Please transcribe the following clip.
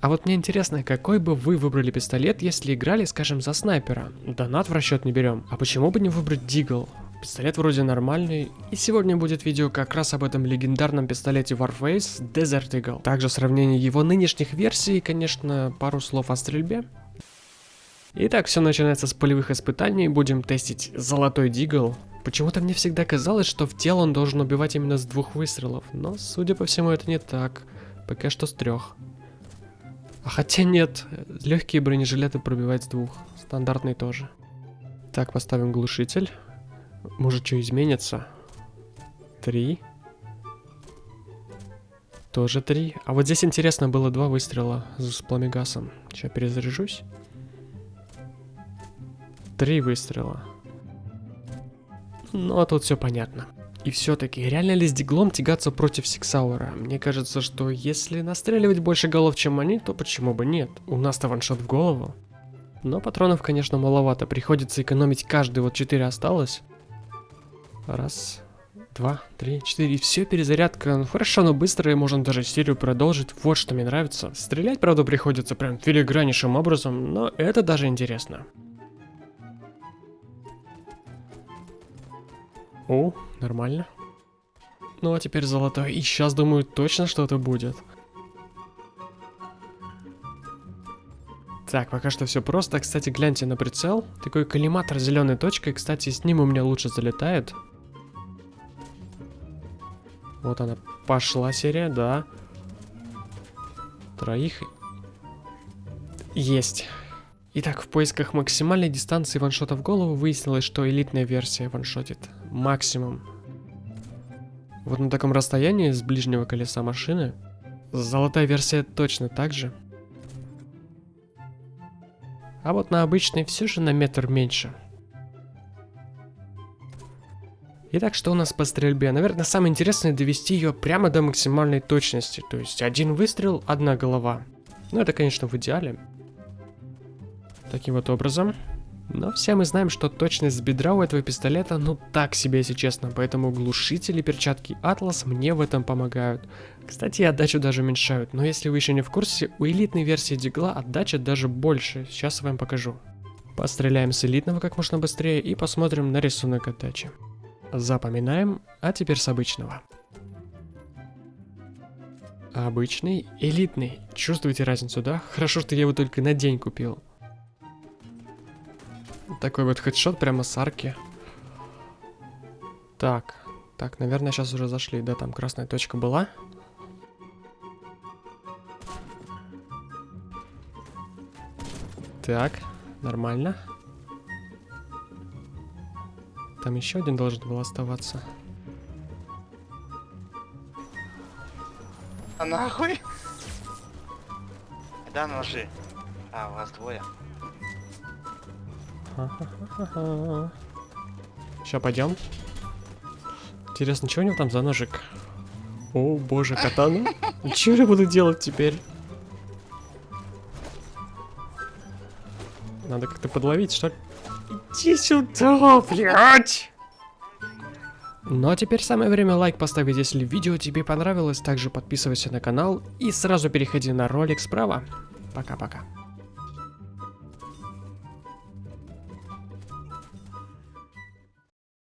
А вот мне интересно, какой бы вы выбрали пистолет, если играли, скажем, за снайпера? Донат в расчет не берем. А почему бы не выбрать Дигл? Пистолет вроде нормальный. И сегодня будет видео как раз об этом легендарном пистолете Warface Desert Eagle. Также сравнение его нынешних версий и, конечно, пару слов о стрельбе. Итак, все начинается с полевых испытаний. Будем тестить золотой Дигл. Почему-то мне всегда казалось, что в тело он должен убивать именно с двух выстрелов. Но, судя по всему, это не так. Пока что с трех. А хотя нет, легкие бронежилеты пробивают с двух. Стандартный тоже. Так, поставим глушитель. Может, что изменится? Три. Тоже три. А вот здесь интересно было два выстрела с пламегасом. Сейчас перезаряжусь. Три выстрела. Ну, а тут все понятно. И все-таки, реально ли с диглом тягаться против Сиксауэра? Мне кажется, что если настреливать больше голов, чем они, то почему бы нет? У нас-то ваншот в голову. Но патронов, конечно, маловато. Приходится экономить каждый. Вот 4 осталось. Раз, два, три, четыре. Все, перезарядка. Ну, хорошо, но быстро, и можно даже серию продолжить. Вот что мне нравится. Стрелять, правда, приходится прям филиграннейшим образом, но это даже интересно. О, нормально. Ну а теперь золотой. И сейчас, думаю, точно что-то будет. Так, пока что все просто. Кстати, гляньте на прицел. Такой коллиматор зеленой точкой. Кстати, с ним у меня лучше залетает. Вот она пошла серия, да. Троих. Есть. Итак, в поисках максимальной дистанции ваншота в голову выяснилось, что элитная версия ваншотит максимум. Вот на таком расстоянии с ближнего колеса машины. Золотая версия точно так же. А вот на обычной все же на метр меньше. Итак, что у нас по стрельбе? Наверное, самое интересное довести ее прямо до максимальной точности. То есть один выстрел, одна голова. Ну, это, конечно, в идеале. Таким вот образом. Но все мы знаем, что точность бедра у этого пистолета, ну так себе, если честно, поэтому глушители перчатки Atlas мне в этом помогают. Кстати, отдачу даже уменьшают, но если вы еще не в курсе, у элитной версии Дигла отдача даже больше, сейчас я вам покажу. Постреляем с элитного как можно быстрее и посмотрим на рисунок отдачи. Запоминаем, а теперь с обычного. Обычный, элитный. Чувствуете разницу, да? Хорошо, что я его только на день купил. Такой вот хедшот прямо с арки. Так, так, наверное, сейчас уже зашли. Да, там красная точка была. Так, нормально. Там еще один должен был оставаться. А нахуй? Да, ножи. А, у вас двое. Сейчас пойдем. Интересно, что у него там за ножик? О, боже, катана. Что я буду делать теперь? Надо как-то подловить, что ли? Иди сюда, блядь! Ну а теперь самое время лайк поставить, если видео тебе понравилось. Также подписывайся на канал и сразу переходи на ролик справа. Пока-пока.